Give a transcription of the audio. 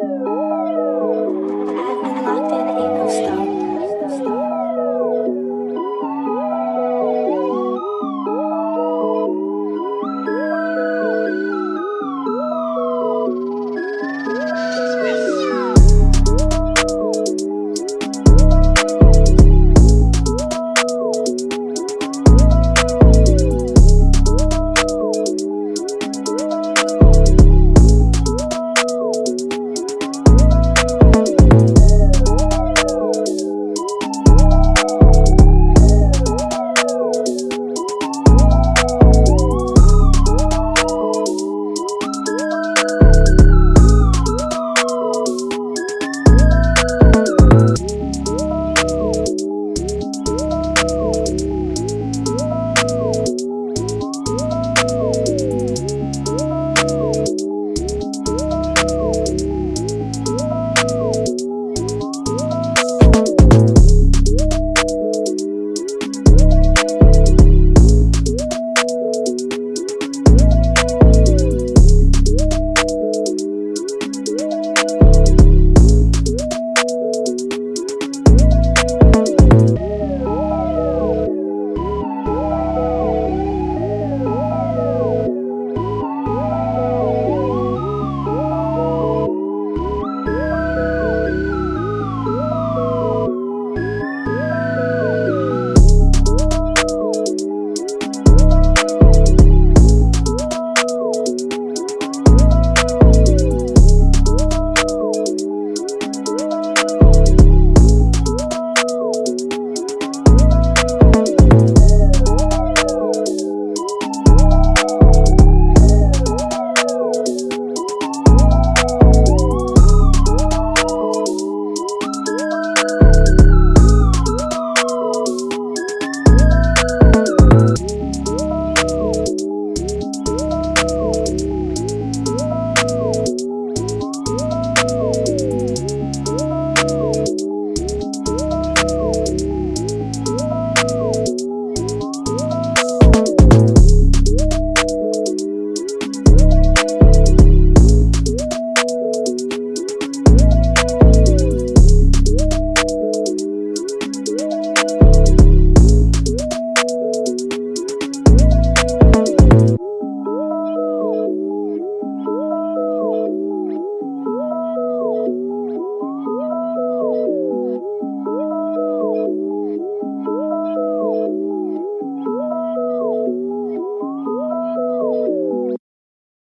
Música